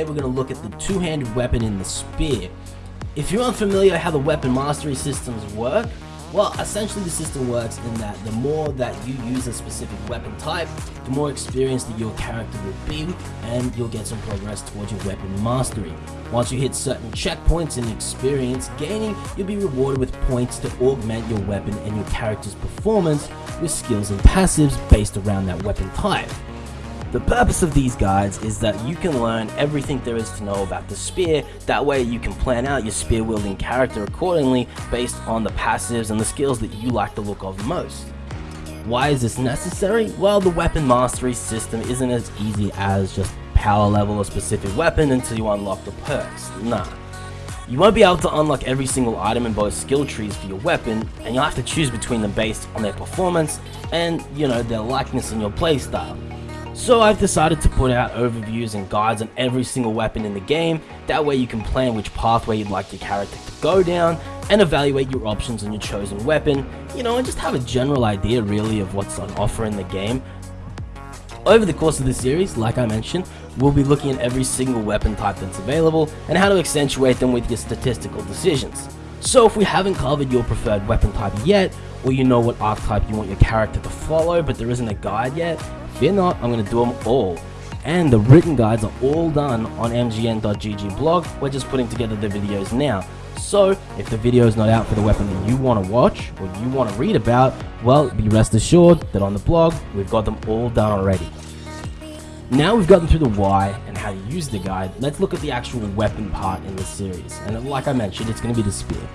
today we're going to look at the two-handed weapon in the spear. If you're unfamiliar how the weapon mastery systems work, well, essentially the system works in that the more that you use a specific weapon type, the more experienced that your character will be, and you'll get some progress towards your weapon mastery. Once you hit certain checkpoints in experience gaining, you'll be rewarded with points to augment your weapon and your character's performance with skills and passives based around that weapon type. The purpose of these guides is that you can learn everything there is to know about the spear, that way you can plan out your spear wielding character accordingly based on the passives and the skills that you like the look of most. Why is this necessary? Well, the weapon mastery system isn't as easy as just power level a specific weapon until you unlock the perks. Nah. You won't be able to unlock every single item in both skill trees for your weapon, and you'll have to choose between them based on their performance and, you know, their likeness in your playstyle. So I've decided to put out overviews and guides on every single weapon in the game, that way you can plan which pathway you'd like your character to go down, and evaluate your options on your chosen weapon, you know, and just have a general idea really of what's on offer in the game. Over the course of this series, like I mentioned, we'll be looking at every single weapon type that's available and how to accentuate them with your statistical decisions. So if we haven't covered your preferred weapon type yet, or you know what archetype you want your character to follow but there isn't a guide yet, Fear not, I'm going to do them all. And the written guides are all done on mgn.gg blog, we're just putting together the videos now. So, if the video is not out for the weapon that you want to watch or you want to read about, well, be rest assured that on the blog, we've got them all done already. Now we've gotten through the why and how to use the guide, let's look at the actual weapon part in the series. And like I mentioned, it's going to be the spear.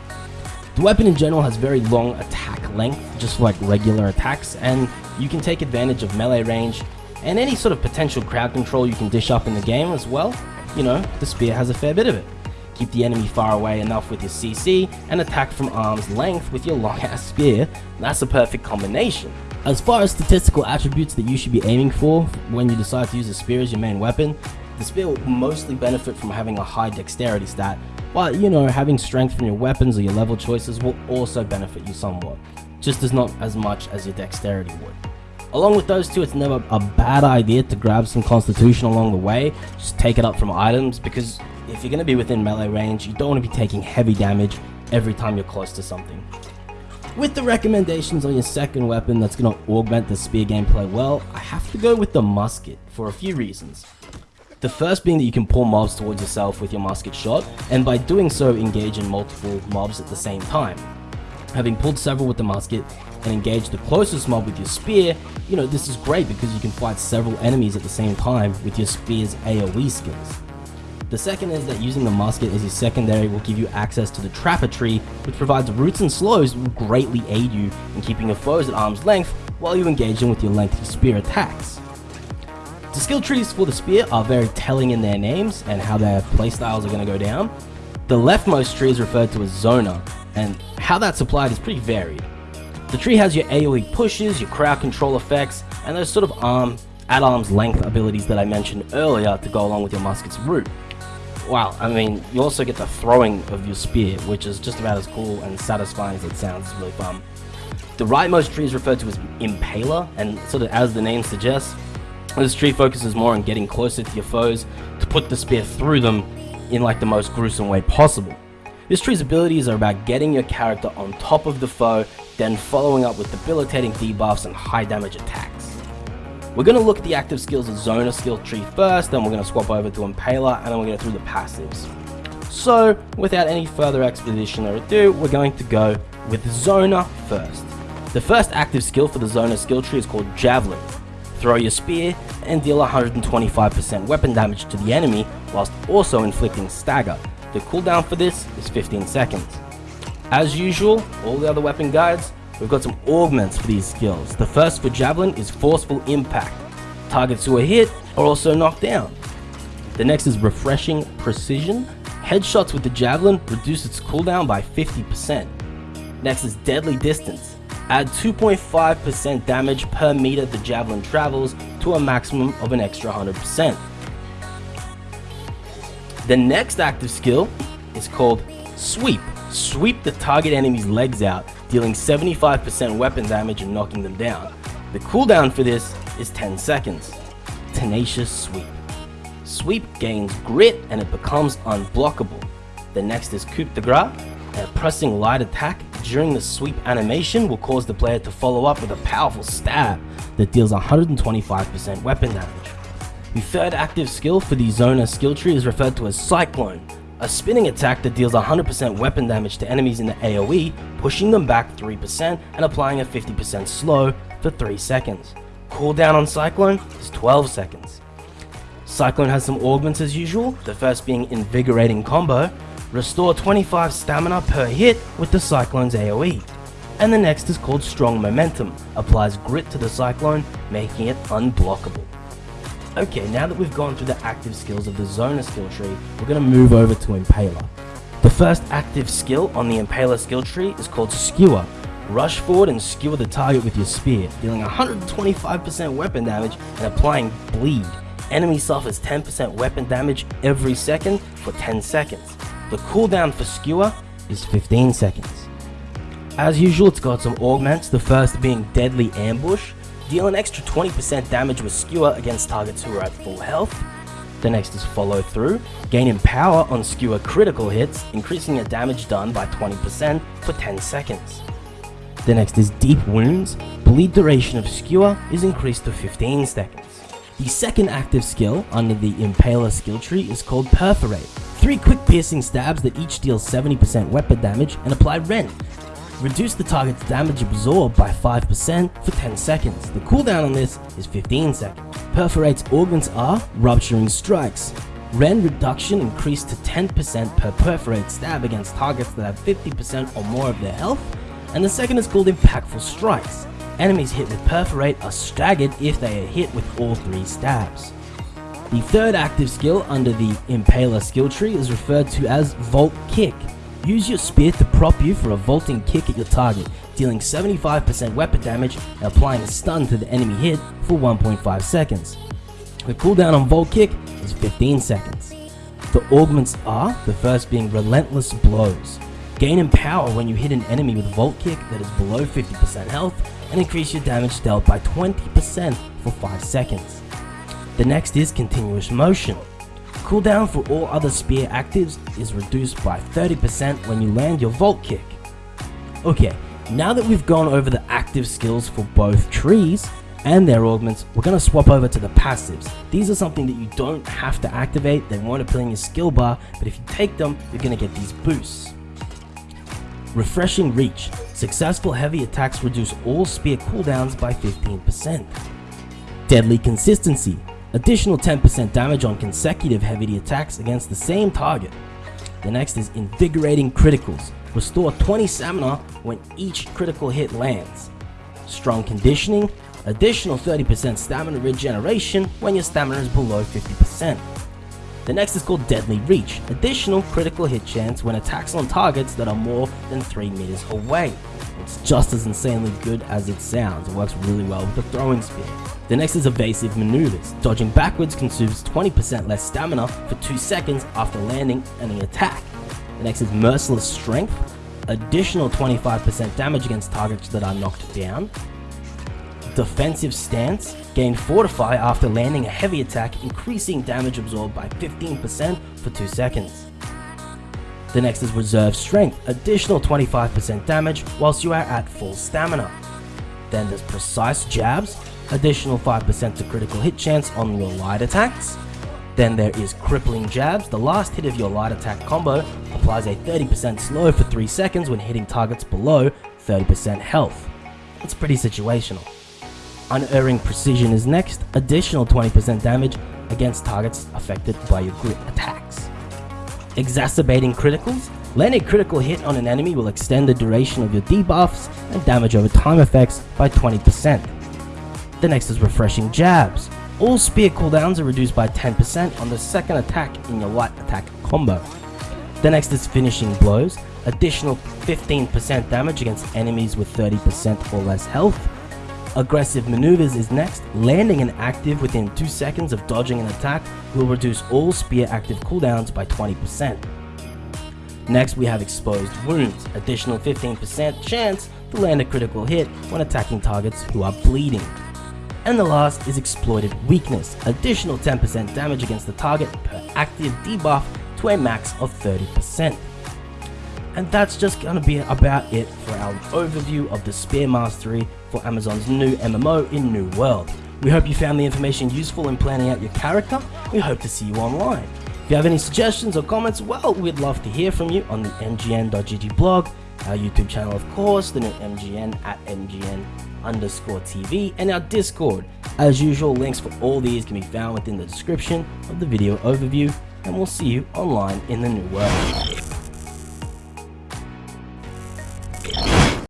The weapon in general has very long attack length, just like regular attacks, and you can take advantage of melee range and any sort of potential crowd control you can dish up in the game as well. You know, the spear has a fair bit of it. Keep the enemy far away enough with your CC and attack from arm's length with your long ass spear, that's a perfect combination. As far as statistical attributes that you should be aiming for when you decide to use a spear as your main weapon, the spear will mostly benefit from having a high dexterity stat, while you know having strength from your weapons or your level choices will also benefit you somewhat, just as not as much as your dexterity would. Along with those two, it's never a bad idea to grab some constitution along the way, just take it up from items, because if you're going to be within melee range, you don't want to be taking heavy damage every time you're close to something. With the recommendations on your second weapon that's going to augment the spear gameplay well, I have to go with the musket for a few reasons. The first being that you can pull mobs towards yourself with your musket shot, and by doing so engage in multiple mobs at the same time. Having pulled several with the musket and engaged the closest mob with your spear, you know, this is great because you can fight several enemies at the same time with your spear's AoE skills. The second is that using the musket as your secondary will give you access to the Trapper tree, which provides roots and slows will greatly aid you in keeping your foes at arm's length while you engage them with your lengthy spear attacks. The skill trees for the spear are very telling in their names and how their playstyles are going to go down. The leftmost tree is referred to as Zoner, and how that's applied is pretty varied. The tree has your AoE pushes, your crowd control effects, and those sort of arm, at arm's length abilities that I mentioned earlier to go along with your musket's root. Wow, I mean, you also get the throwing of your spear, which is just about as cool and satisfying as it sounds, it's really fun. The rightmost tree is referred to as Impaler, and sort of as the name suggests, this tree focuses more on getting closer to your foes to put the spear through them in like the most gruesome way possible. This tree's abilities are about getting your character on top of the foe, then following up with debilitating debuffs and high damage attacks. We're going to look at the active skills of Zoner skill tree first, then we're going to swap over to Impaler, and then we're going to through the passives. So, without any further expedition or ado, we're going to go with Zoner first. The first active skill for the Zoner skill tree is called Javelin, throw your spear, and deal 125% weapon damage to the enemy whilst also inflicting stagger. The cooldown for this is 15 seconds. As usual, all the other weapon guides, we've got some augments for these skills. The first for Javelin is Forceful Impact. Targets who are hit are also knocked down. The next is Refreshing Precision. Headshots with the Javelin reduce its cooldown by 50%. Next is Deadly Distance. Add 2.5% damage per meter the javelin travels to a maximum of an extra 100%. The next active skill is called Sweep. Sweep the target enemy's legs out, dealing 75% weapon damage and knocking them down. The cooldown for this is 10 seconds. Tenacious Sweep. Sweep gains grit and it becomes unblockable. The next is Coup de Grace. A pressing light attack during the sweep animation will cause the player to follow up with a powerful stab that deals 125% weapon damage. The third active skill for the Zoner skill tree is referred to as Cyclone, a spinning attack that deals 100% weapon damage to enemies in the AoE, pushing them back 3% and applying a 50% slow for 3 seconds. Cooldown on Cyclone is 12 seconds. Cyclone has some augments as usual, the first being Invigorating Combo, restore 25 stamina per hit with the Cyclone's AoE. And the next is called Strong Momentum, applies grit to the Cyclone, making it unblockable. Okay, now that we've gone through the active skills of the Zoner skill tree, we're going to move over to Impaler. The first active skill on the Impaler skill tree is called Skewer. Rush forward and skewer the target with your spear, dealing 125% weapon damage and applying bleed. Enemy suffers 10% weapon damage every second for 10 seconds. The cooldown for Skewer is 15 seconds. As usual, it's got some augments, the first being Deadly Ambush. Deal an extra 20% damage with Skewer against targets who are at full health. The next is Follow Through. Gaining power on Skewer critical hits, increasing your damage done by 20% for 10 seconds. The next is Deep Wounds. Bleed duration of Skewer is increased to 15 seconds. The second active skill under the Impaler skill tree is called Perforate. Three quick piercing stabs that each deal 70% weapon damage and apply rend. Reduce the target's damage absorbed by 5% for 10 seconds. The cooldown on this is 15 seconds. Perforate's organs are Rupturing Strikes. Rend reduction increased to 10% per perforate stab against targets that have 50% or more of their health. And the second is called Impactful Strikes. Enemies hit with Perforate are staggered if they are hit with all three stabs. The third active skill under the Impaler skill tree is referred to as Vault Kick. Use your spear to prop you for a vaulting kick at your target, dealing 75% weapon damage and applying a stun to the enemy hit for 1.5 seconds. The cooldown on Vault Kick is 15 seconds. The augments are, the first being Relentless Blows. Gain in power when you hit an enemy with Vault Kick that is below 50% health and increase your damage dealt by 20% for 5 seconds. The next is Continuous Motion. Cooldown for all other spear actives is reduced by 30% when you land your Vault Kick. Okay, now that we've gone over the active skills for both trees and their augments, we're going to swap over to the passives. These are something that you don't have to activate, they won't appear in your skill bar, but if you take them, you're going to get these boosts. Refreshing Reach. Successful heavy attacks reduce all spear cooldowns by 15%. Deadly Consistency. Additional 10% damage on consecutive heavy attacks against the same target. The next is Invigorating Criticals. Restore 20 stamina when each critical hit lands. Strong Conditioning. Additional 30% stamina regeneration when your stamina is below 50%. The next is called Deadly Reach, additional critical hit chance when attacks on targets that are more than 3 meters away. It's just as insanely good as it sounds, it works really well with the throwing spear. The next is Evasive Maneuvers, dodging backwards consumes 20% less stamina for 2 seconds after landing any attack. The next is Merciless Strength, additional 25% damage against targets that are knocked down. Defensive Stance, gain Fortify after landing a heavy attack, increasing damage absorbed by 15% for 2 seconds. The next is Reserve Strength, additional 25% damage whilst you are at full stamina. Then there's Precise Jabs, additional 5% to critical hit chance on your light attacks. Then there is Crippling Jabs, the last hit of your light attack combo applies a 30% slow for 3 seconds when hitting targets below 30% health. It's pretty situational. Unerring Precision is next, additional 20% damage against targets affected by your grit attacks. Exacerbating Criticals, landing critical hit on an enemy will extend the duration of your debuffs and damage over time effects by 20%. The next is Refreshing Jabs. All spear cooldowns are reduced by 10% on the second attack in your light attack combo. The next is Finishing Blows, additional 15% damage against enemies with 30% or less health. Aggressive Maneuvers is next, landing an active within 2 seconds of dodging an attack will reduce all spear active cooldowns by 20%. Next we have Exposed Wounds, additional 15% chance to land a critical hit when attacking targets who are bleeding. And the last is Exploited Weakness, additional 10% damage against the target per active debuff to a max of 30%. And that's just gonna be about it for our overview of the Spear Mastery for Amazon's new MMO in New World. We hope you found the information useful in planning out your character. We hope to see you online. If you have any suggestions or comments, well, we'd love to hear from you on the mgn.gg blog, our YouTube channel, of course, the new MGN at MGN underscore TV, and our Discord. As usual, links for all these can be found within the description of the video overview, and we'll see you online in the new world.